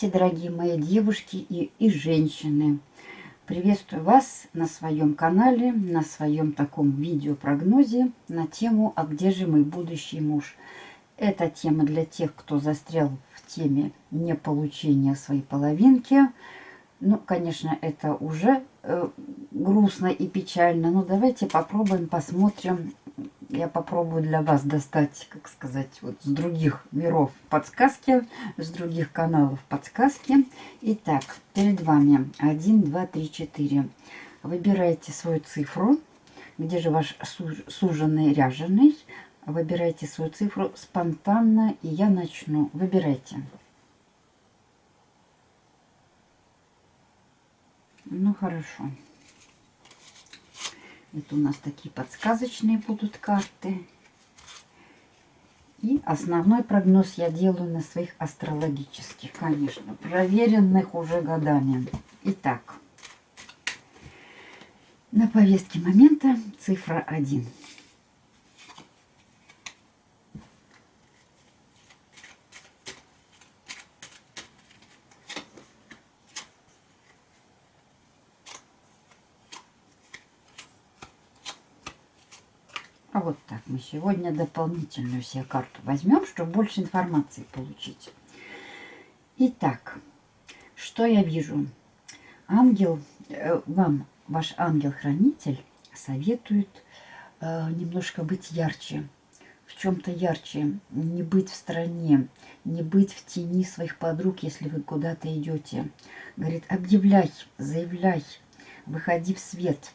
Здравствуйте, дорогие мои девушки и, и женщины. Приветствую вас на своем канале, на своем таком видеопрогнозе на тему «А где же мой будущий муж?». Эта тема для тех, кто застрял в теме неполучения своей половинки. Ну, конечно, это уже э, грустно и печально, но давайте попробуем, посмотрим, я попробую для вас достать, как сказать, вот с других миров подсказки, с других каналов подсказки. Итак, перед вами 1, 2, 3, 4. Выбирайте свою цифру, где же ваш суженный ряженый. Выбирайте свою цифру спонтанно, и я начну. Выбирайте. Ну, хорошо. Это у нас такие подсказочные будут карты. И основной прогноз я делаю на своих астрологических, конечно, проверенных уже годами. Итак, на повестке момента цифра 1. А вот так мы сегодня дополнительную себе карту возьмем, чтобы больше информации получить. Итак, что я вижу? Ангел, э, вам ваш ангел-хранитель советует э, немножко быть ярче, в чем-то ярче, не быть в стороне, не быть в тени своих подруг, если вы куда-то идете. Говорит, объявляй, заявляй, выходи в свет.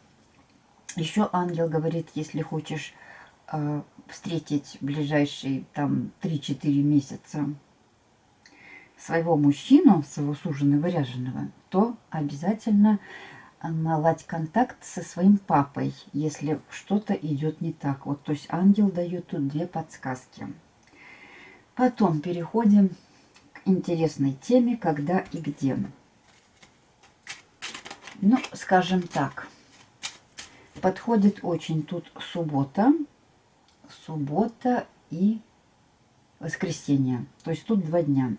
Еще ангел говорит, если хочешь встретить в ближайшие там 3-4 месяца своего мужчину, своего суженого ряженого, то обязательно наладь контакт со своим папой, если что-то идет не так. Вот, то есть ангел дает тут две подсказки. Потом переходим к интересной теме, когда и где. Ну, скажем так, подходит очень тут суббота, суббота и воскресенье. То есть тут два дня.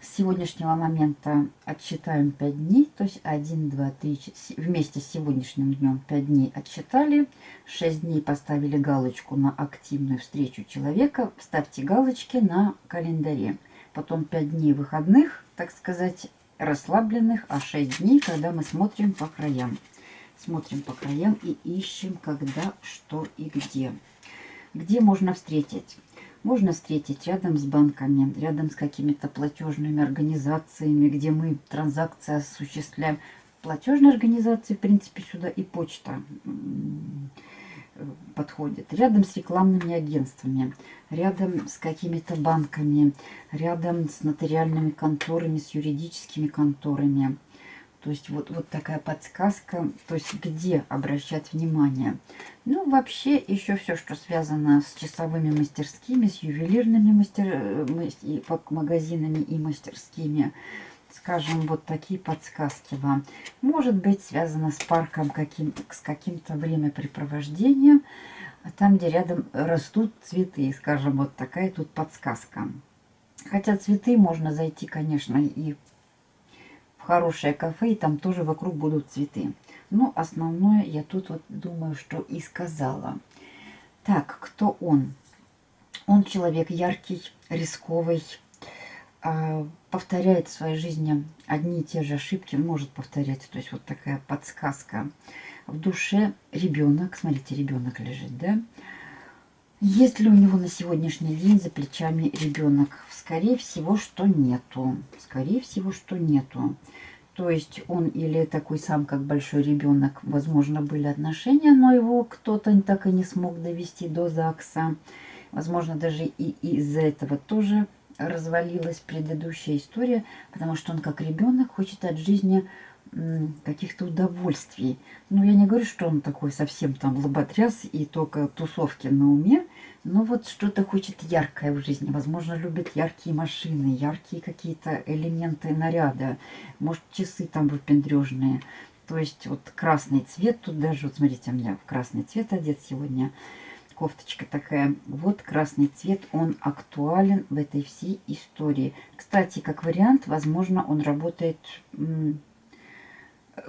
С сегодняшнего момента отсчитаем 5 дней, то есть 1, 2, 3, вместе с сегодняшним днем 5 дней отсчитали, 6 дней поставили галочку на активную встречу человека, ставьте галочки на календаре. Потом 5 дней выходных, так сказать, расслабленных, а 6 дней, когда мы смотрим по краям. Смотрим по краям и ищем, когда, что и где. Где можно встретить? Можно встретить рядом с банками, рядом с какими-то платежными организациями, где мы транзакции осуществляем. Платежные организации, в принципе, сюда и почта подходит. Рядом с рекламными агентствами, рядом с какими-то банками, рядом с нотариальными конторами, с юридическими конторами. То есть вот, вот такая подсказка, то есть где обращать внимание. Ну, вообще еще все, что связано с часовыми мастерскими, с ювелирными мастер... и магазинами и мастерскими. Скажем, вот такие подсказки вам. Может быть, связано с парком, каким, с каким-то времяпрепровождением, там, где рядом растут цветы. Скажем, вот такая тут подсказка. Хотя цветы можно зайти, конечно, и в хорошее кафе, и там тоже вокруг будут цветы. Но основное я тут вот думаю, что и сказала. Так, кто он? Он человек яркий, рисковый, а, повторяет в своей жизни одни и те же ошибки, может повторять. То есть вот такая подсказка. В душе ребенок, смотрите, ребенок лежит, да? Есть ли у него на сегодняшний день за плечами ребенок? Скорее всего, что нету. Скорее всего, что нету. То есть он или такой сам, как большой ребенок, возможно, были отношения, но его кто-то так и не смог довести до ЗАГСа. Возможно, даже и из-за этого тоже развалилась предыдущая история, потому что он как ребенок хочет от жизни каких-то удовольствий. Ну, я не говорю, что он такой совсем там лоботряс и только тусовки на уме, но вот что-то хочет яркое в жизни. Возможно, любит яркие машины, яркие какие-то элементы наряда, может, часы там выпендрежные. То есть вот красный цвет, тут даже, вот смотрите, у меня в красный цвет одет сегодня кофточка такая. Вот красный цвет, он актуален в этой всей истории. Кстати, как вариант, возможно, он работает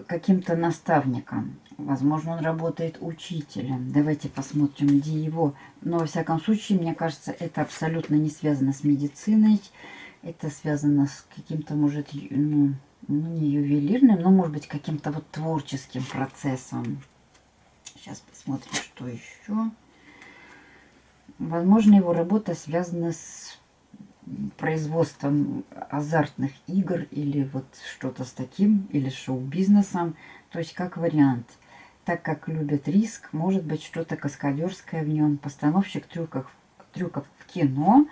каким-то наставником. Возможно, он работает учителем. Давайте посмотрим, где его. Но, во всяком случае, мне кажется, это абсолютно не связано с медициной. Это связано с каким-то, может, ну, ну, не ювелирным, но, может быть, каким-то вот творческим процессом. Сейчас посмотрим, что еще. Возможно, его работа связана с производством азартных игр или вот что-то с таким, или шоу-бизнесом. То есть как вариант. Так как любит риск, может быть что-то каскадерское в нем, постановщик трюков, трюков в кино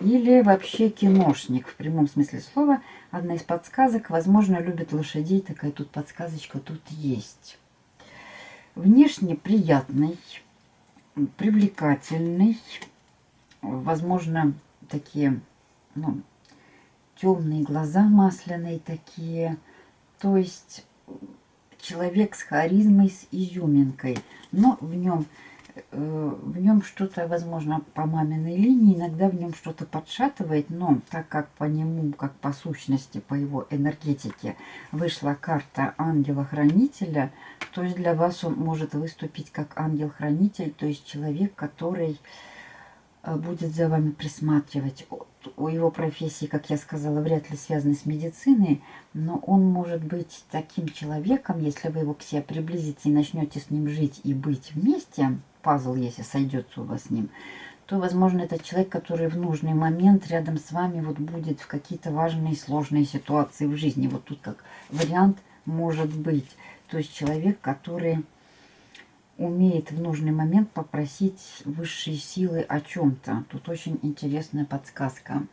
или вообще киношник в прямом смысле слова. Одна из подсказок, возможно, любит лошадей, такая тут подсказочка тут есть. Внешне приятный, привлекательный, возможно, такие ну, темные глаза масляные такие. То есть человек с харизмой, с изюминкой. Но в нем, э, в нем что-то, возможно, по маминой линии, иногда в нем что-то подшатывает. Но так как по нему, как по сущности, по его энергетике вышла карта ангела-хранителя, то есть для вас он может выступить как ангел-хранитель, то есть человек, который Э, будет за вами присматривать. У его профессии, как я сказала, вряд ли связаны с медициной, но он может быть таким человеком, если вы его к себе приблизите и начнете с ним жить и быть вместе, пазл, если сойдется у вас с ним, то, возможно, это человек, который в нужный момент рядом с вами вот будет в какие-то важные сложные ситуации в жизни. Вот тут как вариант может быть. То есть человек, который умеет в нужный момент попросить высшие силы о чем-то. Тут очень интересная подсказка.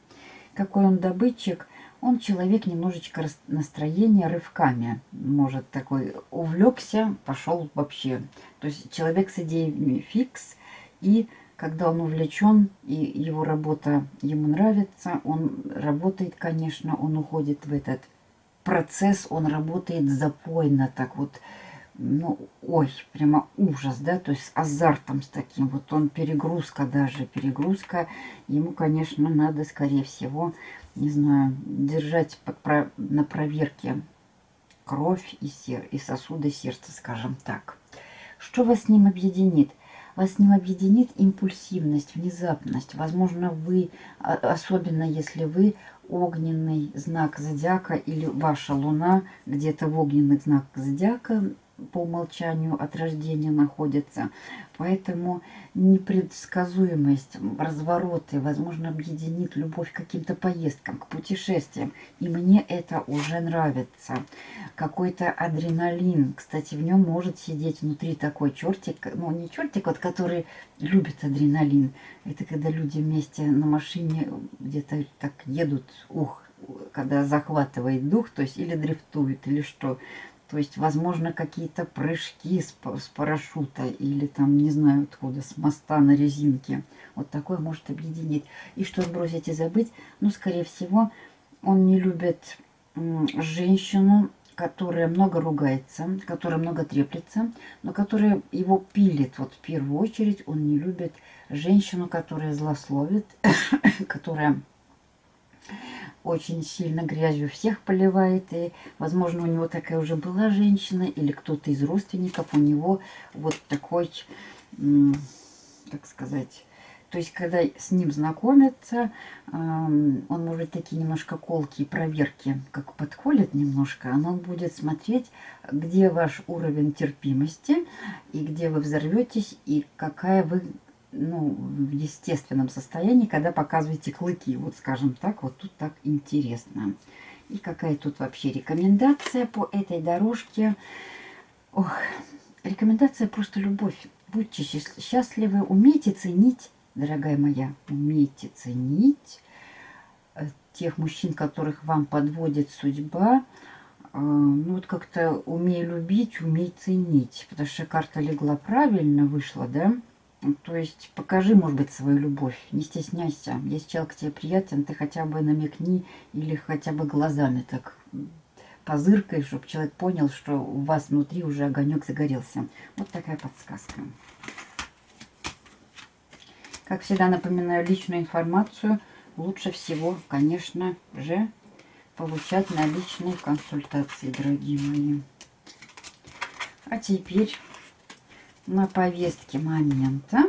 Какой он добытчик? Он человек немножечко настроения рывками. Может такой увлекся, пошел вообще. То есть человек с идеей фикс. И когда он увлечен, и его работа ему нравится, он работает, конечно, он уходит в этот процесс, он работает запойно, так вот, ну, ой, прямо ужас, да, то есть с азартом, с таким, вот он перегрузка даже, перегрузка, ему, конечно, надо, скорее всего, не знаю, держать под, на проверке кровь и, сер, и сосуды сердца, скажем так. Что вас с ним объединит? Вас с ним объединит импульсивность, внезапность. Возможно, вы, а, особенно если вы огненный знак зодиака или ваша луна где-то в огненных знаках зодиака по умолчанию от рождения находится. Поэтому непредсказуемость, развороты, возможно, объединит любовь к каким-то поездкам, к путешествиям. И мне это уже нравится. Какой-то адреналин. Кстати, в нем может сидеть внутри такой чертик, ну не чертик, вот который любит адреналин. Это когда люди вместе на машине где-то так едут, ух, когда захватывает дух, то есть или дрифтует, или что. То есть, возможно, какие-то прыжки с, парашюта или там, не знаю откуда, с моста на резинке. Вот такое может объединить. И что сбросить и забыть? Ну, скорее всего, он не любит женщину, которая много ругается, которая много треплется, но которая его пилит. Вот в первую очередь он не любит женщину, которая злословит, которая очень сильно грязью всех поливает. И, возможно, у него такая уже была женщина или кто-то из родственников у него вот такой, как сказать... То есть, когда с ним знакомятся, он может такие немножко колки и проверки, как подколет немножко, он будет смотреть, где ваш уровень терпимости, и где вы взорветесь, и какая вы ну, в естественном состоянии, когда показываете клыки. Вот скажем так, вот тут так интересно. И какая тут вообще рекомендация по этой дорожке. Ох, рекомендация просто любовь. Будьте счастливы, умейте ценить, дорогая моя, умейте ценить э, тех мужчин, которых вам подводит судьба. Э, ну вот как-то умей любить, умей ценить. Потому что карта легла правильно, вышла, да? То есть покажи, может быть, свою любовь. Не стесняйся. Если человек тебе приятен, ты хотя бы намекни или хотя бы глазами так позыркай, чтобы человек понял, что у вас внутри уже огонек загорелся. Вот такая подсказка. Как всегда напоминаю, личную информацию лучше всего, конечно же, получать на личной консультации, дорогие мои. А теперь на повестке момента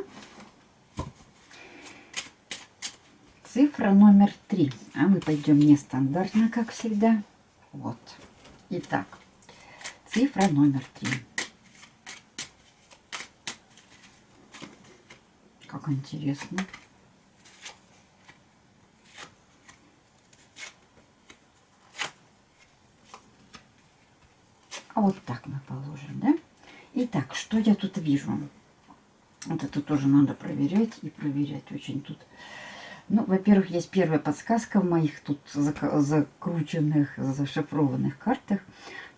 цифра номер три. А мы пойдем нестандартно, как всегда. Вот. Итак, цифра номер три. Как интересно. А вот так мы положим, да? Итак, что я тут вижу? Вот это тоже надо проверять и проверять очень тут. Ну, во-первых, есть первая подсказка в моих тут закрученных, зашифрованных картах.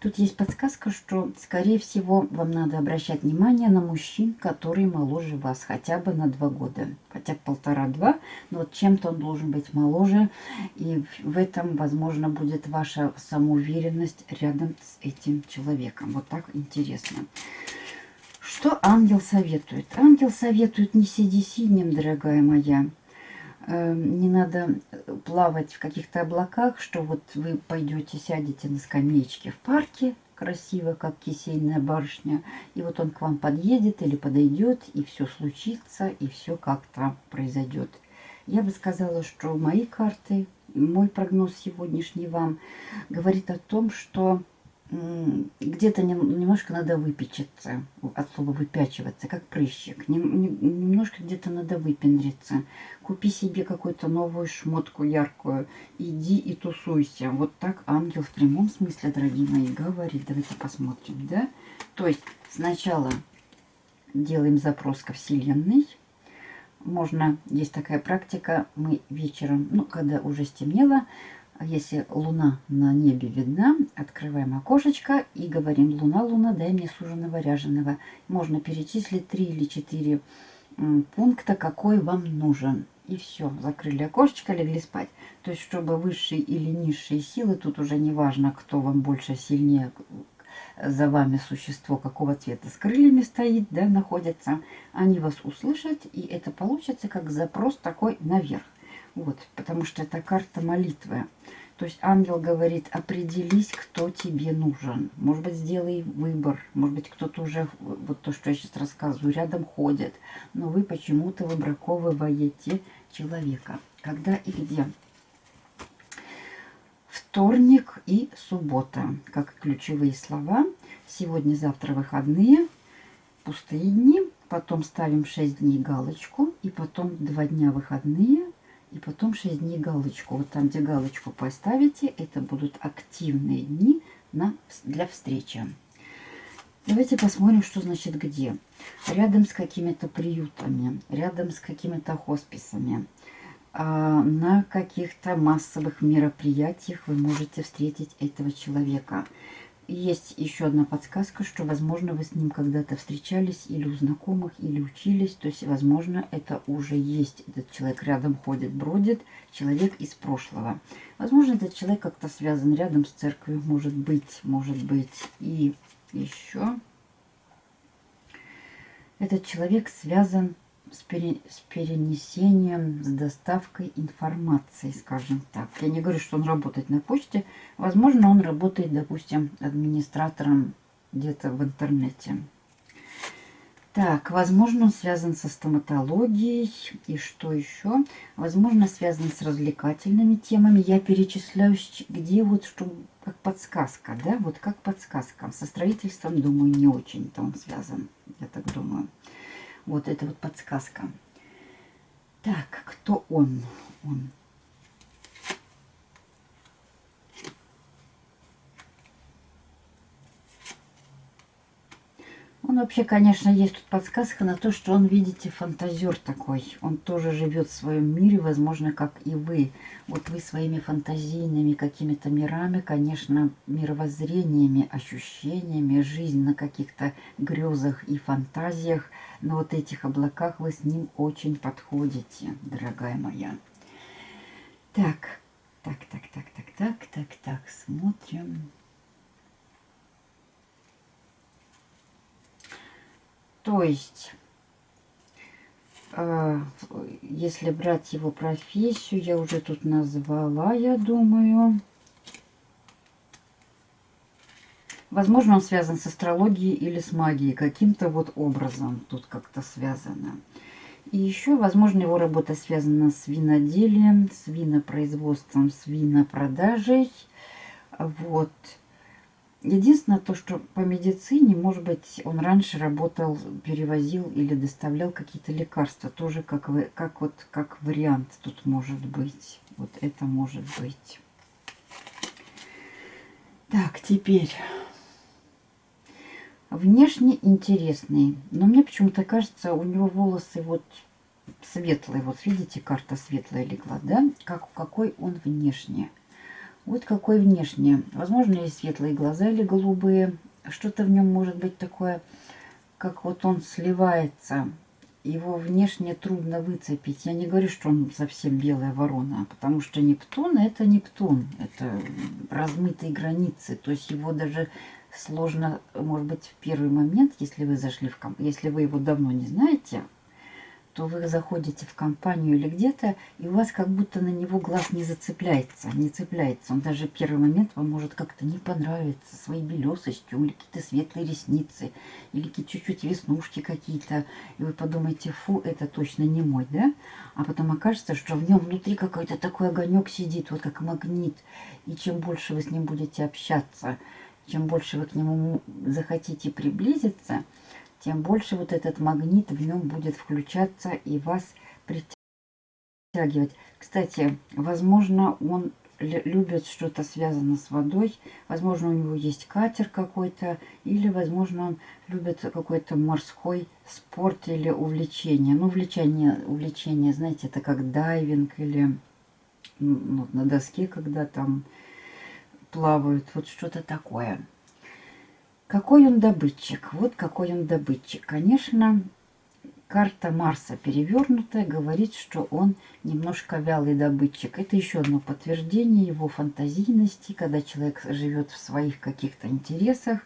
Тут есть подсказка, что, скорее всего, вам надо обращать внимание на мужчин, которые моложе вас, хотя бы на два года, хотя полтора-два, но вот чем-то он должен быть моложе, и в этом, возможно, будет ваша самоуверенность рядом с этим человеком. Вот так интересно. Что ангел советует? Ангел советует не сиди синим, дорогая моя, не надо плавать в каких-то облаках, что вот вы пойдете, сядете на скамеечке в парке, красиво, как кисейная барышня, и вот он к вам подъедет или подойдет, и все случится, и все как-то произойдет. Я бы сказала, что мои карты, мой прогноз сегодняшний вам говорит о том, что где-то немножко надо выпечиться, от слова выпячиваться, как прыщик. Немножко где-то надо выпендриться. Купи себе какую-то новую шмотку яркую, иди и тусуйся. Вот так ангел в прямом смысле, дорогие мои, говорит. Давайте посмотрим, да? То есть сначала делаем запрос ко Вселенной. Можно, есть такая практика, мы вечером, ну, когда уже стемнело, если луна на небе видна, открываем окошечко и говорим «Луна, луна, дай мне суженого ряженого». Можно перечислить три или четыре пункта, какой вам нужен. И все, закрыли окошечко, легли спать. То есть, чтобы высшие или низшие силы, тут уже не важно, кто вам больше, сильнее, за вами существо какого цвета с крыльями стоит, да, находится, они вас услышат, и это получится как запрос такой наверх. Вот, потому что это карта молитвы. То есть ангел говорит, определись, кто тебе нужен. Может быть, сделай выбор. Может быть, кто-то уже, вот то, что я сейчас рассказываю, рядом ходит. Но вы почему-то выбраковываете человека. Когда и где? Вторник и суббота, как ключевые слова. Сегодня-завтра выходные, пустые дни. Потом ставим 6 дней галочку. И потом 2 дня выходные и потом 6 дней галочку. Вот там, где галочку поставите, это будут активные дни на, для встречи. Давайте посмотрим, что значит где. Рядом с какими-то приютами, рядом с какими-то хосписами, а, на каких-то массовых мероприятиях вы можете встретить этого человека. Есть еще одна подсказка, что, возможно, вы с ним когда-то встречались или у знакомых, или учились. То есть, возможно, это уже есть. Этот человек рядом ходит, бродит. Человек из прошлого. Возможно, этот человек как-то связан рядом с церковью. Может быть, может быть. И еще этот человек связан с, пере, с перенесением, с доставкой информации, скажем так. Я не говорю, что он работает на почте. Возможно, он работает, допустим, администратором где-то в интернете. Так, возможно, он связан со стоматологией. И что еще? Возможно, связан с развлекательными темами. Я перечисляю, где вот, что как подсказка, да? Вот как подсказка. Со строительством, думаю, не очень-то он связан. Я так думаю. Вот это вот подсказка. Так, кто он? Он Он вообще, конечно, есть тут подсказка на то, что он, видите, фантазер такой. Он тоже живет в своем мире, возможно, как и вы. Вот вы своими фантазийными какими-то мирами, конечно, мировоззрениями, ощущениями, жизнь на каких-то грезах и фантазиях, на вот этих облаках вы с ним очень подходите, дорогая моя. Так, так, так, так, так, так, так, так, смотрим. То есть А, если брать его профессию, я уже тут назвала, я думаю. Возможно, он связан с астрологией или с магией, каким-то вот образом тут как-то связано. И еще, возможно, его работа связана с виноделием, с винопроизводством, с винопродажей. Вот. Единственное то, что по медицине, может быть, он раньше работал, перевозил или доставлял какие-то лекарства. Тоже как, вы, как, вот, как вариант тут может быть. Вот это может быть. Так, теперь. Внешне интересный. Но мне почему-то кажется, у него волосы вот светлые. Вот видите, карта светлая легла, да? Как, какой он внешне. Вот какой внешне. Возможно, есть светлые глаза или голубые. Что-то в нем может быть такое, как вот он сливается. Его внешне трудно выцепить. Я не говорю, что он совсем белая ворона, потому что Нептун это Нептун. Это размытые границы. То есть его даже сложно, может быть, в первый момент, если вы зашли в комп... если вы его давно не знаете, то вы заходите в компанию или где-то, и у вас как будто на него глаз не зацепляется, не цепляется. Он даже первый момент вам может как-то не понравиться своей белесостью, или какие-то светлые ресницы, или какие-то чуть-чуть веснушки какие-то. И вы подумаете, фу, это точно не мой, да? А потом окажется, что в нем внутри какой-то такой огонек сидит, вот как магнит. И чем больше вы с ним будете общаться, чем больше вы к нему захотите приблизиться, тем больше вот этот магнит в нем будет включаться и вас притягивать. Кстати, возможно, он любит что-то связано с водой. Возможно, у него есть катер какой-то. Или, возможно, он любит какой-то морской спорт или увлечение. Ну, увлечение, увлечение, знаете, это как дайвинг или ну, на доске, когда там плавают. Вот что-то такое. Какой он добытчик? Вот какой он добытчик. Конечно, карта Марса перевернутая говорит, что он немножко вялый добытчик. Это еще одно подтверждение его фантазийности, когда человек живет в своих каких-то интересах.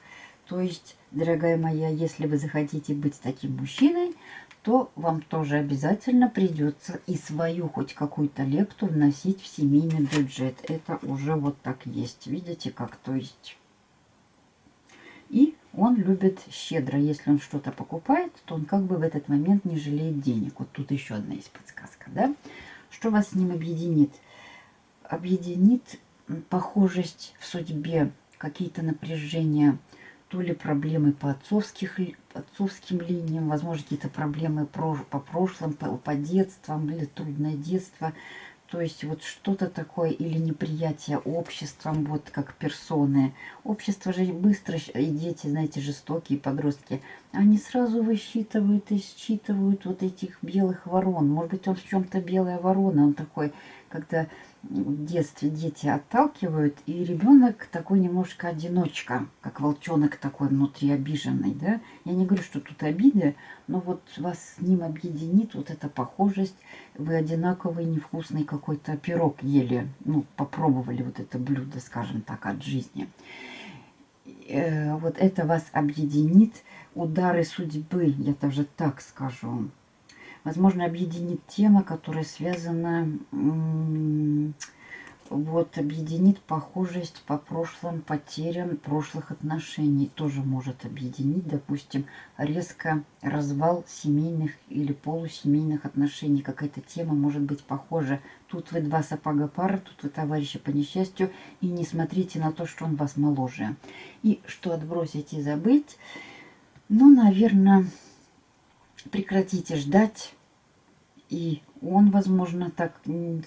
То есть, дорогая моя, если вы захотите быть таким мужчиной, то вам тоже обязательно придется и свою хоть какую-то лепту вносить в семейный бюджет. Это уже вот так есть. Видите, как то есть он любит щедро. Если он что-то покупает, то он как бы в этот момент не жалеет денег. Вот тут еще одна есть подсказка. Да? Что вас с ним объединит? Объединит похожесть в судьбе, какие-то напряжения, то ли проблемы по, отцовских, отцовским линиям, возможно, какие-то проблемы по прошлым, по, по детствам, или трудное детство – то есть вот что-то такое или неприятие обществом, вот как персоны. Общество же быстро, и дети, знаете, жестокие подростки, они сразу высчитывают и считывают вот этих белых ворон. Может быть, он в чем-то белая ворона, он такой, когда в детстве дети отталкивают, и ребенок такой немножко одиночка, как волчонок такой внутри обиженный, да. Я не говорю, что тут обиды, но вот вас с ним объединит вот эта похожесть. Вы одинаковый невкусный какой-то пирог ели, ну, попробовали вот это блюдо, скажем так, от жизни. Э, вот это вас объединит, удары судьбы, я даже так скажу. Возможно, объединит тема, которая связана, вот, объединит похожесть по прошлым потерям прошлых отношений. Тоже может объединить, допустим, резко развал семейных или полусемейных отношений. Какая-то тема может быть похожа. Тут вы два сапога пара, тут вы товарищи по несчастью. И не смотрите на то, что он вас моложе. И что отбросить и забыть, ну, наверное, прекратите ждать и он, возможно, так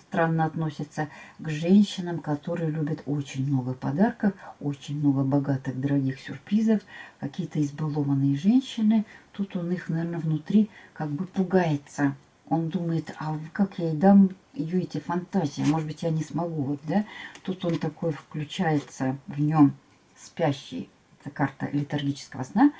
странно относится к женщинам, которые любят очень много подарков, очень много богатых, дорогих сюрпризов. Какие-то избалованные женщины. Тут он их, наверное, внутри как бы пугается. Он думает, а как я ей дам ее эти фантазии? Может быть, я не смогу. Вот, да? Тут он такой включается, в нем спящий. Это карта летаргического сна.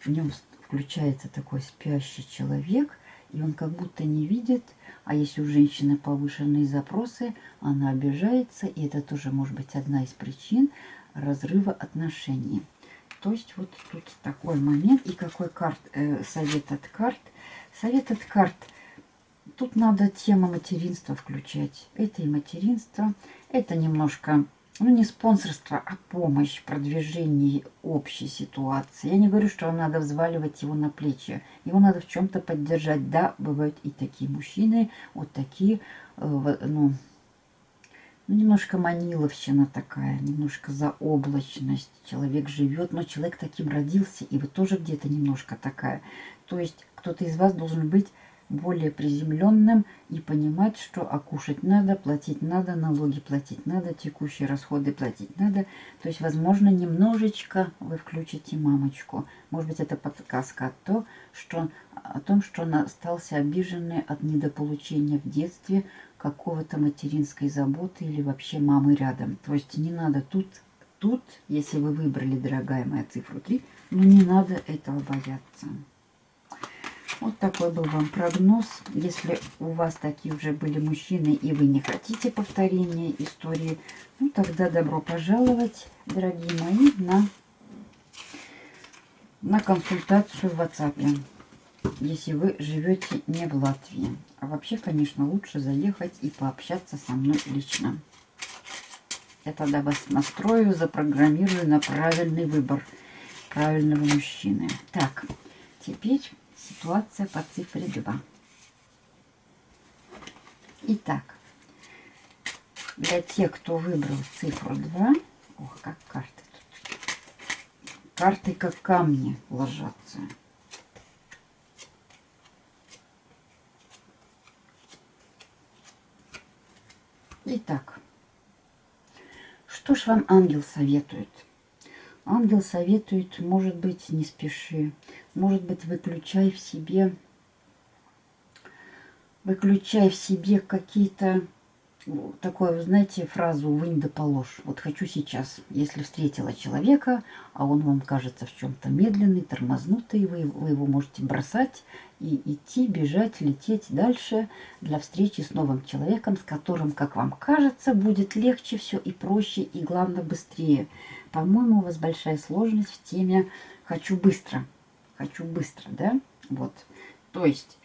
В нем включается такой спящий человек – и он как будто не видит, а если у женщины повышенные запросы, она обижается, и это тоже может быть одна из причин разрыва отношений. То есть вот тут такой момент. И какой карт, э, совет от карт? Совет от карт. тут надо тему материнства включать. Это и материнство, это немножко, ну не спонсорство, а помощь в продвижении общей ситуации. Я не говорю, что вам надо взваливать его на плечи. Его надо в чем-то поддержать. Да, бывают и такие мужчины, вот такие, э, ну, ну, немножко маниловщина такая, немножко заоблачность. Человек живет, но человек таким родился, и вы тоже где-то немножко такая. То есть кто-то из вас должен быть более приземленным и понимать, что окушать надо, платить надо, налоги платить надо, текущие расходы платить надо. То есть, возможно, немножечко вы включите мамочку. Может быть, это подсказка о, то, что, о том, что он остался обиженный от недополучения в детстве какого-то материнской заботы или вообще мамы рядом. То есть не надо тут, тут, если вы выбрали, дорогая моя, цифру 3, ну не надо этого бояться. Вот такой был вам прогноз. Если у вас такие уже были мужчины, и вы не хотите повторения истории, ну тогда добро пожаловать, дорогие мои, на, на консультацию в WhatsApp, если вы живете не в Латвии. А вообще, конечно, лучше заехать и пообщаться со мной лично. Я тогда вас настрою, запрограммирую на правильный выбор правильного мужчины. Так, теперь ситуация по цифре 2. Итак, для тех, кто выбрал цифру 2, ох, как карты тут. Карты как камни ложатся. Итак, что ж вам ангел советует? Ангел советует, может быть, не спеши. Может быть, выключай в себе, выключай в себе какие-то, такое, вы знаете, фразу «вынь да положь». Вот хочу сейчас, если встретила человека, а он вам кажется в чем-то медленный, тормознутый, вы, вы его можете бросать и идти, бежать, лететь дальше для встречи с новым человеком, с которым, как вам кажется, будет легче все и проще, и главное, быстрее. По-моему, у вас большая сложность в теме «хочу быстро». «Хочу быстро», да? Вот. То есть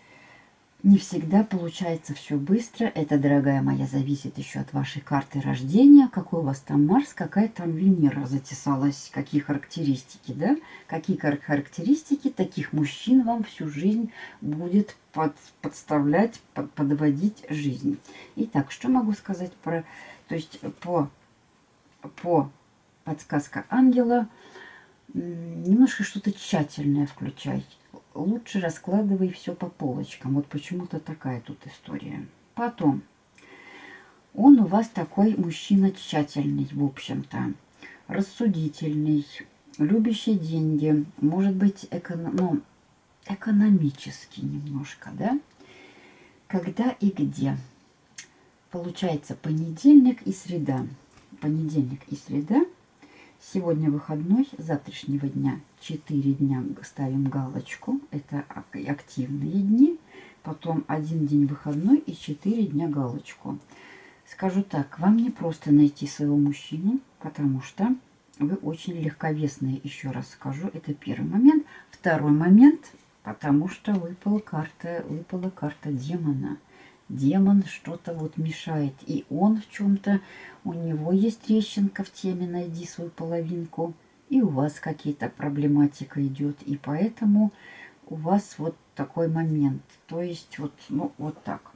не всегда получается все быстро. Это, дорогая моя, зависит еще от вашей карты рождения. Какой у вас там Марс, какая там Венера затесалась, какие характеристики, да? Какие характеристики таких мужчин вам всю жизнь будет под, подставлять, под, подводить жизнь. Итак, что могу сказать про... То есть по, по подсказка ангела. Немножко что-то тщательное включай. Лучше раскладывай все по полочкам. Вот почему-то такая тут история. Потом. Он у вас такой мужчина тщательный, в общем-то. Рассудительный, любящий деньги. Может быть, эконом... ну, экономический немножко, да? Когда и где? Получается понедельник и среда. Понедельник и среда – Сегодня выходной, завтрашнего дня 4 дня ставим галочку. Это активные дни. Потом один день выходной и 4 дня галочку. Скажу так, вам не просто найти своего мужчину, потому что вы очень легковесные, еще раз скажу. Это первый момент. Второй момент, потому что выпала карта, выпала карта демона демон что-то вот мешает. И он в чем-то, у него есть трещинка в теме «Найди свою половинку». И у вас какие-то проблематика идет. И поэтому у вас вот такой момент. То есть вот, ну, вот так.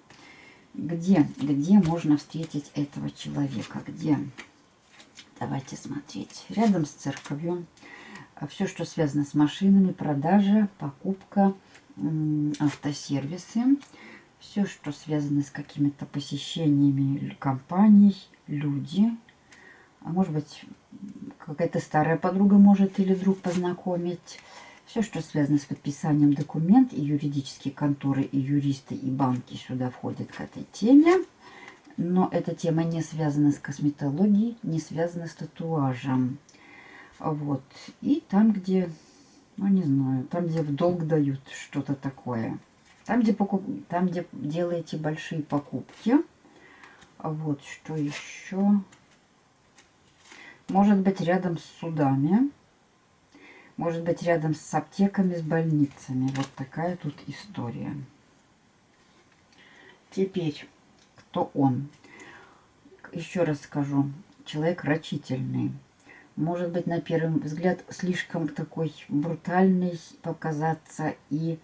Где, где можно встретить этого человека? Где? Давайте смотреть. Рядом с церковью. Все, что связано с машинами, продажа, покупка, автосервисы все, что связано с какими-то посещениями компаний, люди. А может быть, какая-то старая подруга может или друг познакомить. Все, что связано с подписанием документ, и юридические конторы, и юристы, и банки сюда входят к этой теме. Но эта тема не связана с косметологией, не связана с татуажем. Вот. И там, где, ну не знаю, там, где в долг дают что-то такое – там, где, покуп... Там, где делаете большие покупки. Вот что еще. Может быть рядом с судами. Может быть рядом с аптеками, с больницами. Вот такая тут история. Теперь, кто он? Еще раз скажу, человек рачительный. Может быть, на первый взгляд, слишком такой брутальный показаться и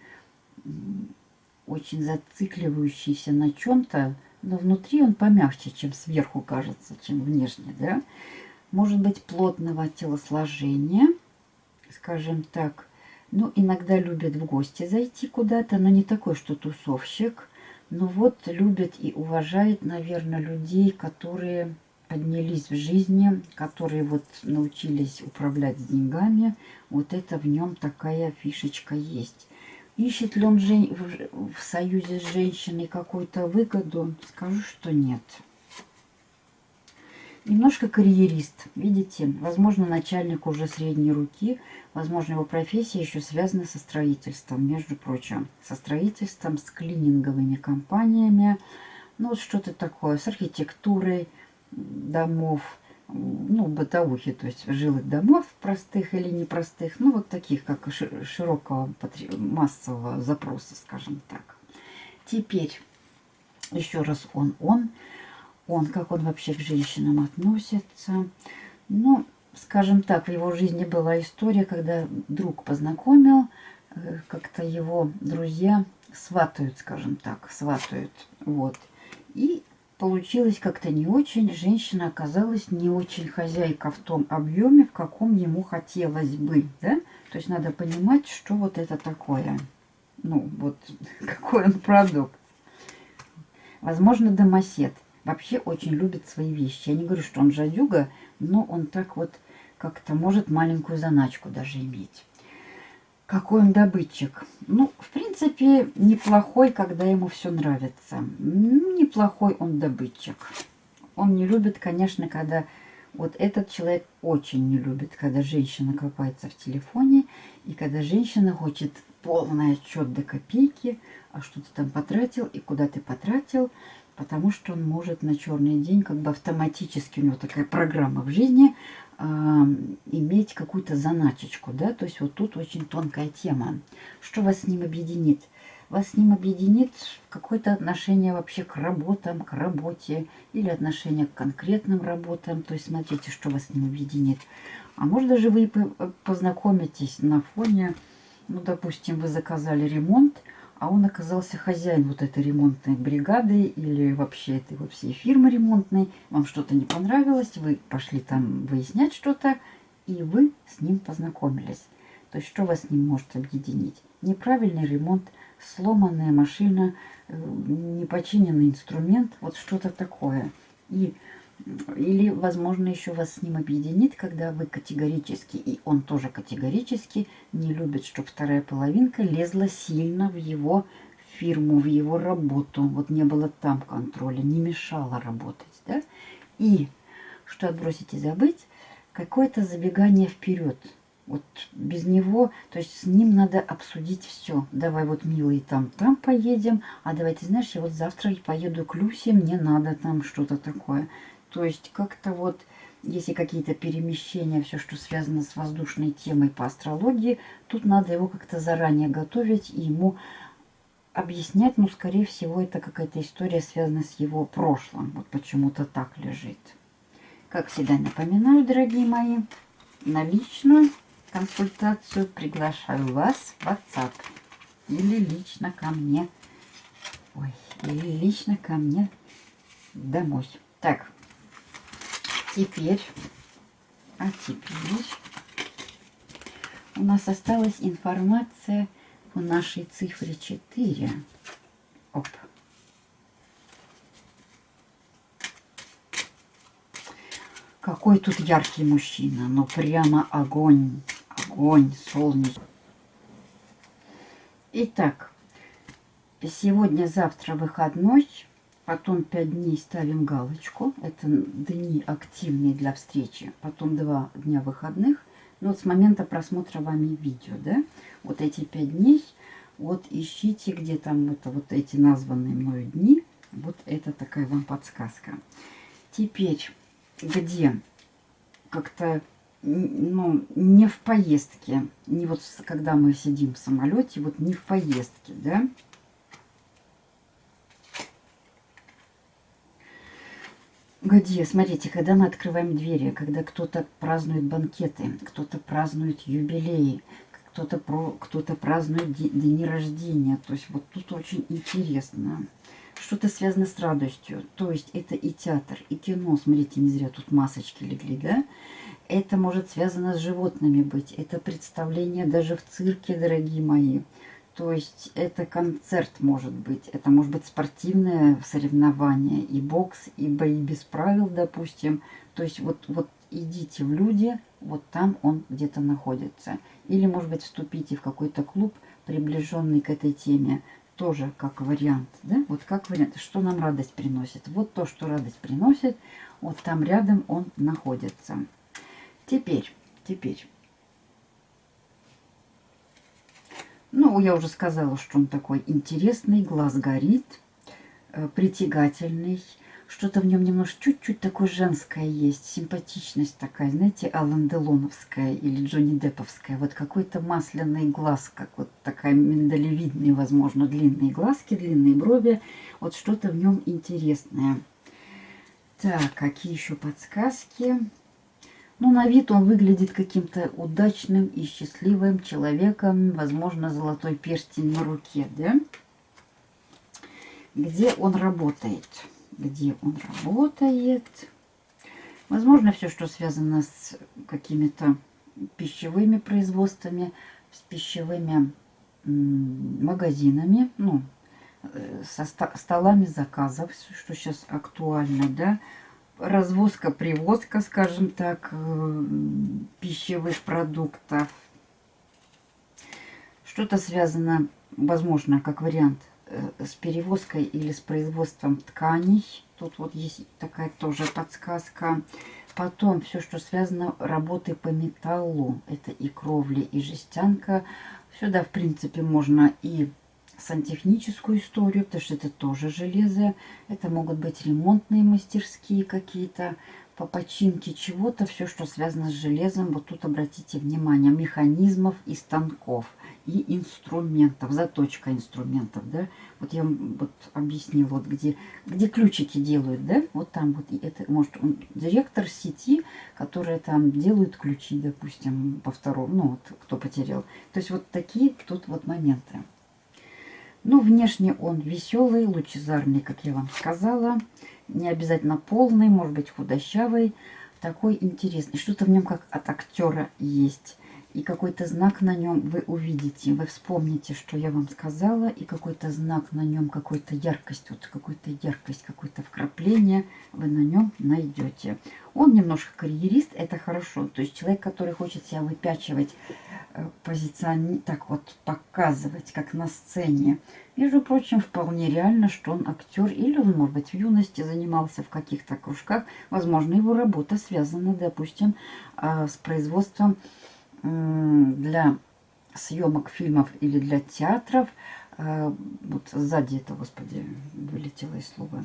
очень зацикливающийся на чем-то, но внутри он помягче, чем сверху кажется, чем внешне, да? Может быть, плотного телосложения, скажем так. Ну, иногда любит в гости зайти куда-то, но не такой, что тусовщик. Но вот любит и уважает, наверное, людей, которые поднялись в жизни, которые вот научились управлять деньгами. Вот это в нем такая фишечка есть. Ищет ли он жен... в союзе с женщиной какую-то выгоду? Скажу, что нет. Немножко карьерист, видите, возможно, начальник уже средней руки, возможно, его профессия еще связана со строительством, между прочим, со строительством, с клининговыми компаниями, ну вот что-то такое, с архитектурой домов, ну, бытовухи, то есть жилых домов, простых или непростых, ну, вот таких, как широкого массового запроса, скажем так. Теперь, еще раз он, он, он, как он вообще к женщинам относится. Ну, скажем так, в его жизни была история, когда друг познакомил, э, как-то его друзья сватают, скажем так, сватают, вот. И получилось как-то не очень. Женщина оказалась не очень хозяйка в том объеме, в каком ему хотелось бы. Да? То есть надо понимать, что вот это такое. Ну, вот какой он продукт. Возможно, домосед. Вообще очень любит свои вещи. Я не говорю, что он жадюга, но он так вот как-то может маленькую заначку даже иметь. Какой он добытчик. Ну, в принципе, неплохой, когда ему все нравится. Неплохой он добытчик. Он не любит, конечно, когда... Вот этот человек очень не любит, когда женщина копается в телефоне, и когда женщина хочет полный отчет до копейки, а что ты там потратил и куда ты потратил, потому что он может на черный день, как бы автоматически, у него такая программа в жизни, иметь какую-то заначечку, да, то есть вот тут очень тонкая тема. Что вас с ним объединит? Вас с ним объединит какое-то отношение вообще к работам, к работе или отношение к конкретным работам. То есть смотрите, что вас с ним объединит. А может даже вы познакомитесь на фоне, ну, допустим, вы заказали ремонт, а он оказался хозяин вот этой ремонтной бригады или вообще этой вот всей фирмы ремонтной. Вам что-то не понравилось, вы пошли там выяснять что-то, и вы с ним познакомились. То есть что вас с ним может объединить? Неправильный ремонт, сломанная машина, э, непочиненный инструмент, вот что-то такое. И или, возможно, еще вас с ним объединит, когда вы категорически, и он тоже категорически не любит, чтобы вторая половинка лезла сильно в его фирму, в его работу. Вот не было там контроля, не мешало работать. Да? И, что отбросить и забыть, какое-то забегание вперед. Вот без него, то есть с ним надо обсудить все. Давай вот, милый, там, там поедем, а давай, ты знаешь, я вот завтра поеду к Люсе, мне надо там что-то такое. То есть как-то вот, если какие-то перемещения, все, что связано с воздушной темой по астрологии, тут надо его как-то заранее готовить и ему объяснять, ну, скорее всего, это какая-то история, связана с его прошлым. Вот почему-то так лежит. Как всегда напоминаю, дорогие мои, на личную консультацию приглашаю вас в WhatsApp или лично ко мне. Ой, или лично ко мне домой. Так, теперь, а теперь у нас осталась информация по нашей цифре 4. Оп. Какой тут яркий мужчина, ну прямо огонь, огонь, солнечный. Итак, сегодня-завтра выходной. Потом 5 дней ставим галочку. Это дни активные для встречи. Потом 2 дня выходных. Ну, вот с момента просмотра вами видео, да, вот эти 5 дней, вот ищите, где там это вот эти названные мною дни. Вот это такая вам подсказка. Теперь, где как-то ну, не в поездке, не вот когда мы сидим в самолете, вот не в поездке, да, где, смотрите, когда мы открываем двери, когда кто-то празднует банкеты, кто-то празднует юбилеи, кто-то кто, -то, празднует дни рождения. То есть вот тут очень интересно. Что-то связано с радостью. То есть это и театр, и кино. Смотрите, не зря тут масочки легли, да? Это может связано с животными быть. Это представление даже в цирке, дорогие мои. То есть это концерт может быть, это может быть спортивное соревнование, и бокс, и бои без правил, допустим. То есть вот, вот идите в люди, вот там он где-то находится. Или, может быть, вступите в какой-то клуб, приближенный к этой теме, тоже как вариант. Да? Вот как вариант, что нам радость приносит. Вот то, что радость приносит, вот там рядом он находится. Теперь, теперь. Ну, я уже сказала, что он такой интересный, глаз горит, э, притягательный. Что-то в нем немножко чуть-чуть такое женское есть, симпатичность такая, знаете, Алан Делоновская или Джонни Депповская. Вот какой-то масляный глаз, как вот такая миндалевидные, возможно, длинные глазки, длинные брови. Вот что-то в нем интересное. Так, какие еще подсказки? Ну, на вид он выглядит каким-то удачным и счастливым человеком. Возможно, золотой перстень на руке, да? Где он работает? Где он работает? Возможно, все, что связано с какими-то пищевыми производствами, с пищевыми магазинами, ну, э, со столами заказов, что сейчас актуально, да, развозка, привозка, скажем так, э, пищевых продуктов. Что-то связано, возможно, как вариант, э, с перевозкой или с производством тканей. Тут вот есть такая тоже подсказка. Потом все, что связано работы по металлу. Это и кровли, и жестянка. Сюда, в принципе, можно и сантехническую историю, потому что это тоже железо. Это могут быть ремонтные мастерские какие-то, по починке чего-то, все, что связано с железом. Вот тут обратите внимание, механизмов и станков, и инструментов, заточка инструментов, да. Вот я вам вот объяснила, вот где, где ключики делают, да, вот там вот, это может он, директор сети, которые там делают ключи, допустим, по второму, ну вот, кто потерял. То есть вот такие тут вот моменты. Ну, внешне он веселый, лучезарный, как я вам сказала. Не обязательно полный, может быть худощавый. Такой интересный. Что-то в нем как от актера есть и какой-то знак на нем вы увидите. Вы вспомните, что я вам сказала, и какой-то знак на нем, какой-то яркость, вот какой-то яркость, какое-то вкрапление вы на нем найдете. Он немножко карьерист, это хорошо. То есть человек, который хочет себя выпячивать, э, позиционировать, так вот показывать, как на сцене. Между прочим, вполне реально, что он актер, или он, может быть, в юности занимался в каких-то кружках. Возможно, его работа связана, допустим, э, с производством для съемок фильмов или для театров. Э, вот сзади это, господи, вылетело из слова.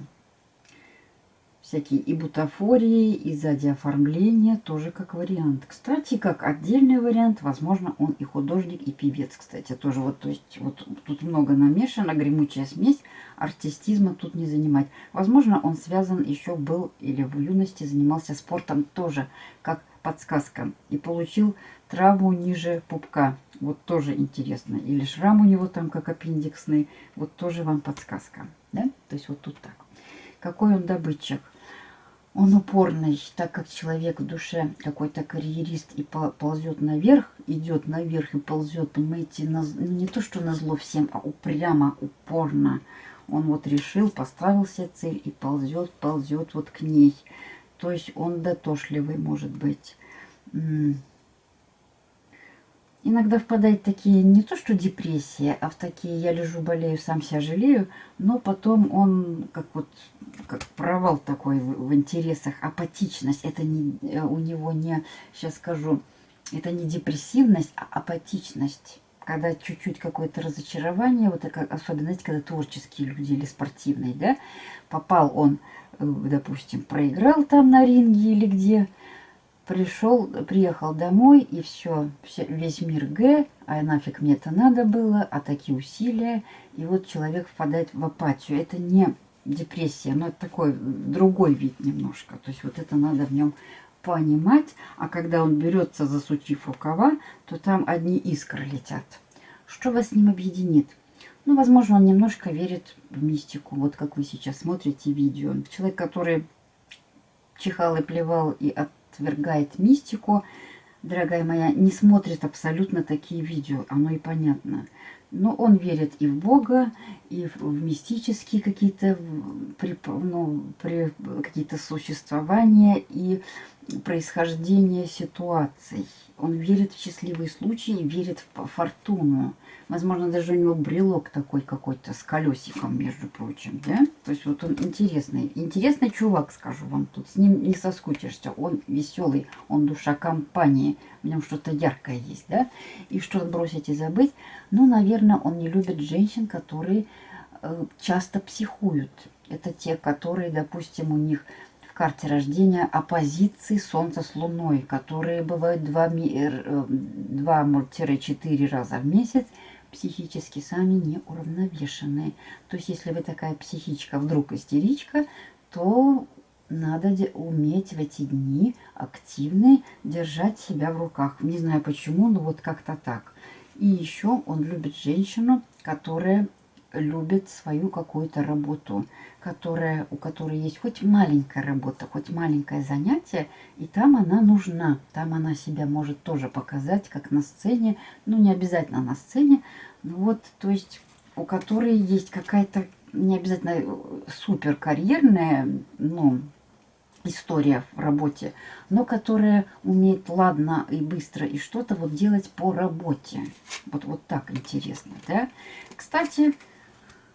Всякие и бутафории, и сзади оформления тоже как вариант. Кстати, как отдельный вариант, возможно, он и художник, и певец, кстати, тоже вот, то есть, вот тут много намешано, гремучая смесь, артистизма тут не занимать. Возможно, он связан еще был или в юности занимался спортом тоже, как подсказка. И получил травму ниже пупка. Вот тоже интересно. Или шрам у него там как аппендиксный. Вот тоже вам подсказка. Да? То есть вот тут так. Какой он добытчик? Он упорный, так как человек в душе какой-то карьерист и ползет наверх, идет наверх и ползет, понимаете, на, не то что на зло всем, а упрямо, упорно. Он вот решил, поставил себе цель и ползет, ползет вот к ней. То есть он дотошливый может быть иногда впадает в такие, не то что депрессии, а в такие я лежу, болею, сам себя жалею, но потом он как вот как провал такой в, в интересах, апатичность, это не, э, у него не, сейчас скажу, это не депрессивность, а апатичность. Когда чуть-чуть какое-то разочарование, вот это, особенно, знаете, когда творческие люди или спортивные, да, попал он, э, допустим, проиграл там на ринге или где, пришел, приехал домой, и все, весь мир Г, а нафиг мне это надо было, а такие усилия, и вот человек впадает в апатию. Это не депрессия, но это такой другой вид немножко. То есть вот это надо в нем понимать. А когда он берется, засучив рукава, то там одни искры летят. Что вас с ним объединит? Ну, возможно, он немножко верит в мистику. Вот как вы сейчас смотрите видео. Человек, который чихал и плевал и отвергает мистику, дорогая моя, не смотрит абсолютно такие видео. Оно и понятно. Но он верит и в Бога, и в, мистические какие-то ну, какие-то существования и происхождение ситуаций. Он верит в счастливые случаи, верит в фортуну. Возможно, даже у него брелок такой какой-то с колесиком, между прочим, да? То есть вот он интересный. Интересный чувак, скажу вам тут. С ним не соскучишься. Он веселый, он душа компании. В нем что-то яркое есть, да? И что бросить и забыть? Ну, наверное, он не любит женщин, которые э, часто психуют. Это те, которые, допустим, у них в карте рождения оппозиции Солнца с Луной, которые бывают 2-4 раза в месяц, психически сами не уравновешенные. То есть, если вы такая психичка, вдруг истеричка, то надо уметь в эти дни активно держать себя в руках. Не знаю почему, но вот как-то так. И еще он любит женщину, которая любит свою какую-то работу, которая, у которой есть хоть маленькая работа, хоть маленькое занятие, и там она нужна. Там она себя может тоже показать, как на сцене. Ну, не обязательно на сцене. Вот, то есть, у которой есть какая-то, не обязательно супер карьерная, ну, история в работе, но которая умеет ладно и быстро и что-то вот делать по работе. Вот, вот так интересно, да? Кстати,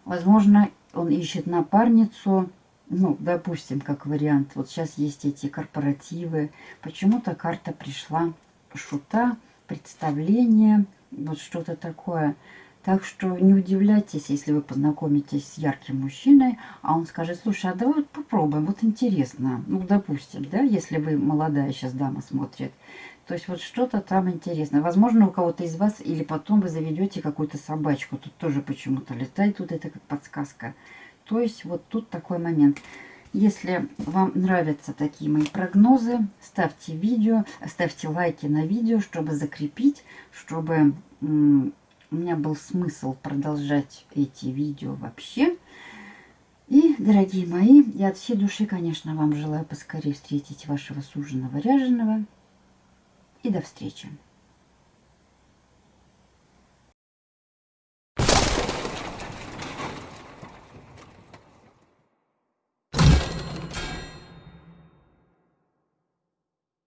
Возможно, он ищет напарницу, ну, допустим, как вариант. Вот сейчас есть эти корпоративы. Почему-то карта пришла шута, представление, вот что-то такое. Так что не удивляйтесь, если вы познакомитесь с ярким мужчиной, а он скажет, слушай, а давай вот попробуем, вот интересно. Ну, допустим, да, если вы молодая сейчас дама смотрит. То есть вот что-то там интересное. Возможно, у кого-то из вас, или потом вы заведете какую-то собачку. Тут тоже почему-то летает, тут это как подсказка. То есть вот тут такой момент. Если вам нравятся такие мои прогнозы, ставьте видео, ставьте лайки на видео, чтобы закрепить, чтобы у меня был смысл продолжать эти видео вообще. И, дорогие мои, я от всей души, конечно, вам желаю поскорее встретить вашего суженого ряженого. И до встречи.